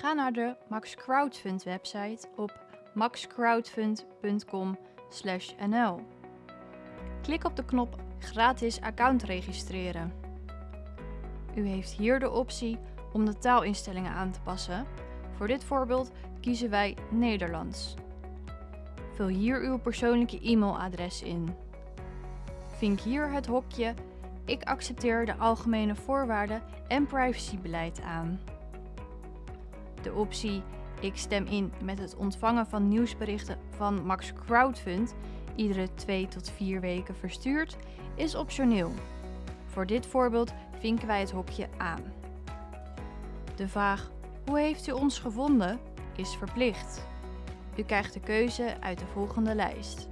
Ga naar de Max Crowdfund website op maxcrowdfund.com/nl. Klik op de knop Gratis account registreren. U heeft hier de optie om de taalinstellingen aan te passen. Voor dit voorbeeld kiezen wij Nederlands. Vul hier uw persoonlijke e-mailadres in. Vink hier het hokje Ik accepteer de algemene voorwaarden en privacybeleid aan. De optie Ik stem in met het ontvangen van nieuwsberichten van Max Crowdfund, iedere 2 tot 4 weken verstuurd, is optioneel. Voor dit voorbeeld vinken wij het hokje aan. De vraag Hoe heeft u ons gevonden? is verplicht. U krijgt de keuze uit de volgende lijst.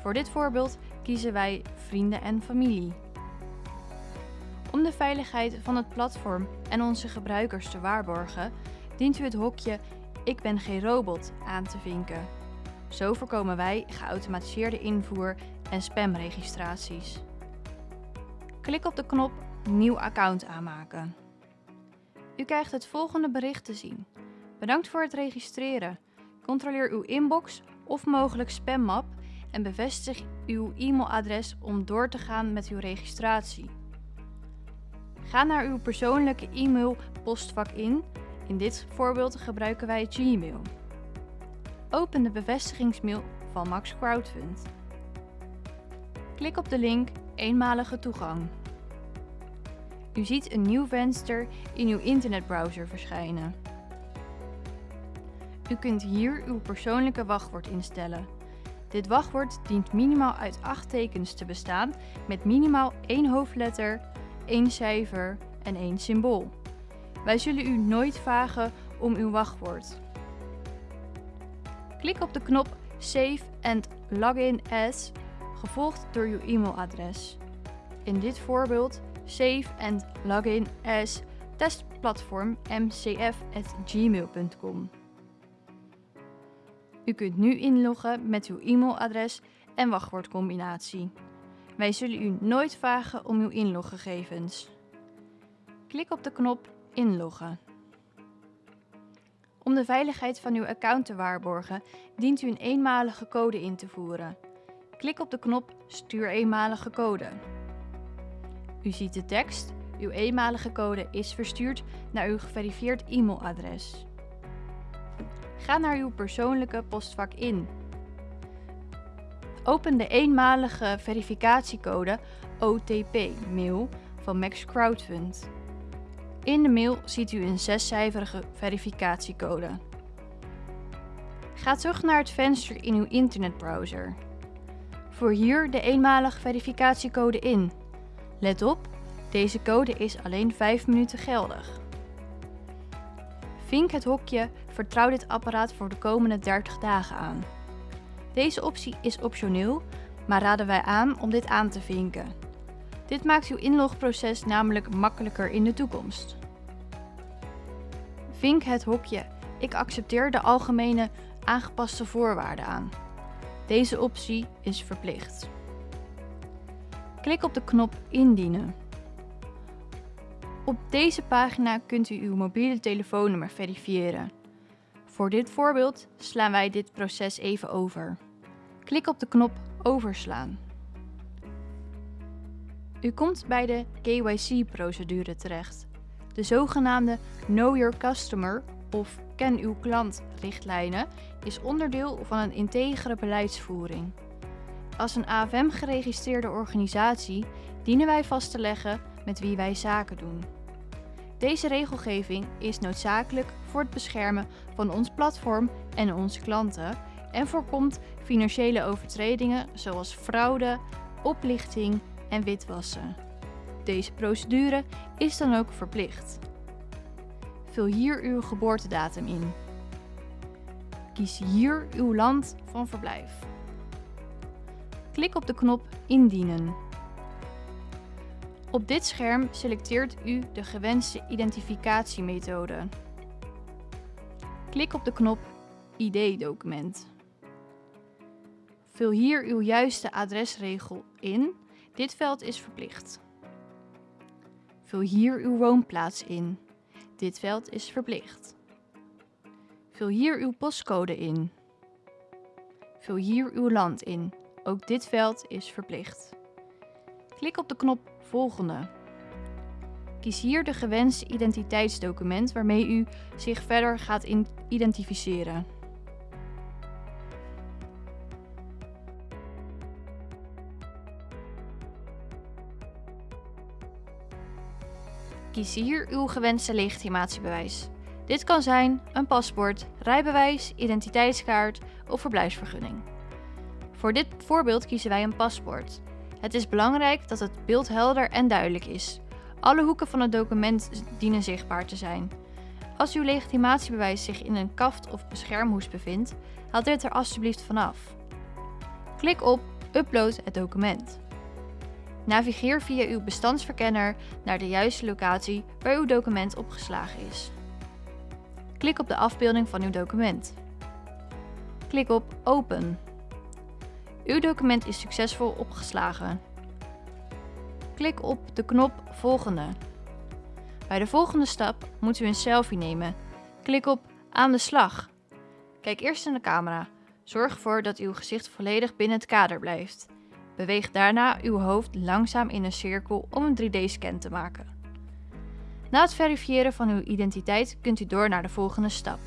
Voor dit voorbeeld kiezen wij Vrienden en familie. Om de veiligheid van het platform en onze gebruikers te waarborgen, dient u het hokje Ik ben geen robot aan te vinken. Zo voorkomen wij geautomatiseerde invoer en spamregistraties. Klik op de knop Nieuw account aanmaken. U krijgt het volgende bericht te zien. Bedankt voor het registreren. Controleer uw inbox of mogelijk spammap en bevestig uw e-mailadres om door te gaan met uw registratie. Ga naar uw persoonlijke e-mail postvak in. In dit voorbeeld gebruiken wij Gmail. Open de bevestigingsmail van Max Crowdfund. Klik op de link Eenmalige toegang. U ziet een nieuw venster in uw internetbrowser verschijnen. U kunt hier uw persoonlijke wachtwoord instellen. Dit wachtwoord dient minimaal uit 8 tekens te bestaan met minimaal één hoofdletter, één cijfer en één symbool. Wij zullen u nooit vragen om uw wachtwoord. Klik op de knop Save and Login as, gevolgd door uw e-mailadres. In dit voorbeeld save and login as testplatform mcf@gmail.com. U kunt nu inloggen met uw e-mailadres en wachtwoordcombinatie. Wij zullen u nooit vragen om uw inloggegevens. Klik op de knop Inloggen. Om de veiligheid van uw account te waarborgen, dient u een eenmalige code in te voeren. Klik op de knop Stuur eenmalige code. U ziet de tekst. Uw eenmalige code is verstuurd naar uw geverifieerd e-mailadres. Ga naar uw persoonlijke postvak in. Open de eenmalige verificatiecode OTP-mail van Max. In de mail ziet u een zescijferige verificatiecode. Ga terug naar het venster in uw internetbrowser. Voer hier de eenmalige verificatiecode in. Let op, deze code is alleen 5 minuten geldig. Vink het hokje Vertrouw dit apparaat voor de komende 30 dagen aan. Deze optie is optioneel, maar raden wij aan om dit aan te vinken. Dit maakt uw inlogproces namelijk makkelijker in de toekomst. Vink het hokje Ik accepteer de algemene aangepaste voorwaarden aan. Deze optie is verplicht. Klik op de knop Indienen. Op deze pagina kunt u uw mobiele telefoonnummer verifiëren. Voor dit voorbeeld slaan wij dit proces even over. Klik op de knop Overslaan. U komt bij de KYC-procedure terecht, de zogenaamde Know Your Customer of Ken uw klant richtlijnen is onderdeel van een integere beleidsvoering. Als een AFM-geregistreerde organisatie dienen wij vast te leggen met wie wij zaken doen. Deze regelgeving is noodzakelijk voor het beschermen van ons platform en onze klanten en voorkomt financiële overtredingen zoals fraude, oplichting en witwassen. Deze procedure is dan ook verplicht. Vul hier uw geboortedatum in. Kies hier uw land van verblijf. Klik op de knop Indienen. Op dit scherm selecteert u de gewenste identificatiemethode. Klik op de knop ID-document. Vul hier uw juiste adresregel in. Dit veld is verplicht. Vul hier uw woonplaats in. Dit veld is verplicht. Vul hier uw postcode in. Vul hier uw land in. Ook dit veld is verplicht. Klik op de knop Volgende. Kies hier de gewenste identiteitsdocument waarmee u zich verder gaat identificeren. Kies hier uw gewenste legitimatiebewijs. Dit kan zijn een paspoort, rijbewijs, identiteitskaart of verblijfsvergunning. Voor dit voorbeeld kiezen wij een paspoort. Het is belangrijk dat het beeld helder en duidelijk is. Alle hoeken van het document dienen zichtbaar te zijn. Als uw legitimatiebewijs zich in een kaft of beschermhoes bevindt, haal dit er alsjeblieft vanaf. Klik op Upload het document. Navigeer via uw bestandsverkenner naar de juiste locatie waar uw document opgeslagen is. Klik op de afbeelding van uw document. Klik op Open. Uw document is succesvol opgeslagen. Klik op de knop Volgende. Bij de volgende stap moet u een selfie nemen. Klik op Aan de slag. Kijk eerst in de camera. Zorg ervoor dat uw gezicht volledig binnen het kader blijft. Beweeg daarna uw hoofd langzaam in een cirkel om een 3D-scan te maken. Na het verifiëren van uw identiteit kunt u door naar de volgende stap.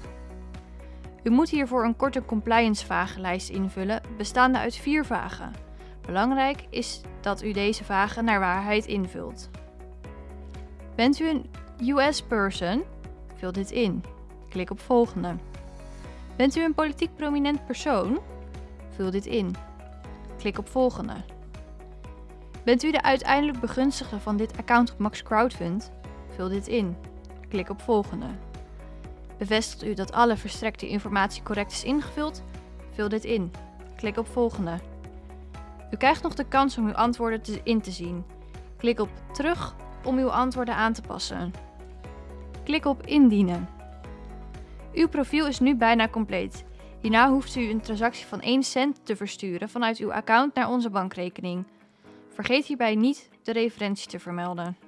U moet hiervoor een korte compliance-vragenlijst invullen, bestaande uit vier vragen. Belangrijk is dat u deze vragen naar waarheid invult. Bent u een US-person? Vul dit in. Klik op volgende. Bent u een politiek prominent persoon? Vul dit in. Klik op volgende. Bent u de uiteindelijk begunstigde van dit account op Max Crowdfund? Vul dit in. Klik op volgende. Bevestigt u dat alle verstrekte informatie correct is ingevuld? Vul dit in. Klik op volgende. U krijgt nog de kans om uw antwoorden te in te zien. Klik op terug om uw antwoorden aan te passen. Klik op indienen. Uw profiel is nu bijna compleet. Hierna hoeft u een transactie van 1 cent te versturen vanuit uw account naar onze bankrekening. Vergeet hierbij niet de referentie te vermelden.